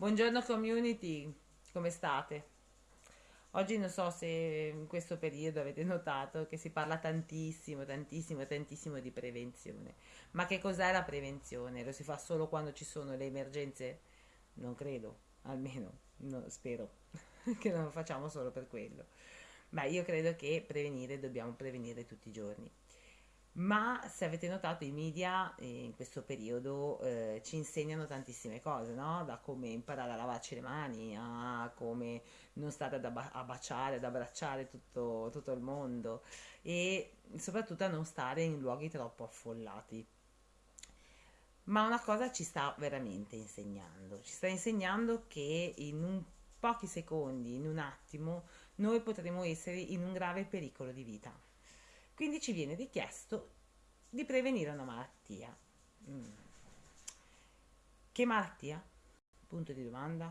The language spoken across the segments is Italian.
Buongiorno community, come state? Oggi non so se in questo periodo avete notato che si parla tantissimo, tantissimo, tantissimo di prevenzione. Ma che cos'è la prevenzione? Lo si fa solo quando ci sono le emergenze? Non credo, almeno no, spero che non lo facciamo solo per quello. Ma io credo che prevenire dobbiamo prevenire tutti i giorni ma se avete notato i media eh, in questo periodo eh, ci insegnano tantissime cose, no? Da come imparare a lavarci le mani, a come non stare ad abba- a baciare, ad abbracciare tutto, tutto il mondo e soprattutto a non stare in luoghi troppo affollati. Ma una cosa ci sta veramente insegnando, ci sta insegnando che in pochi secondi, in un attimo, noi potremo essere in un grave pericolo di vita. Quindi ci viene richiesto di prevenire una malattia. Mm. Che malattia? Punto di domanda.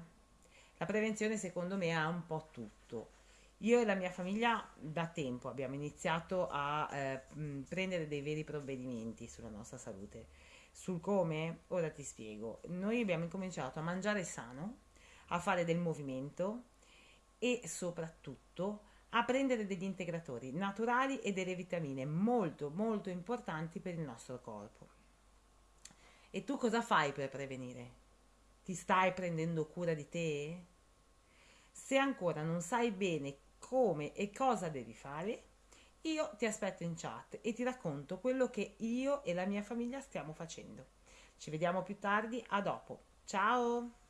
La prevenzione secondo me ha un po' tutto. Io e la mia famiglia da tempo abbiamo iniziato a eh, mm, prendere dei veri provvedimenti sulla nostra salute. Sul come? Ora ti spiego. Noi abbiamo incominciato a mangiare sano, a fare del movimento e soprattutto a prendere degli integratori naturali e delle vitamine molto molto importanti per il nostro corpo. E tu cosa fai per prevenire? Ti stai prendendo cura di te? Se ancora non sai bene come e cosa devi fare, io ti aspetto in chat e ti racconto quello che io e la mia famiglia stiamo facendo. Ci vediamo più tardi, a dopo. Ciao!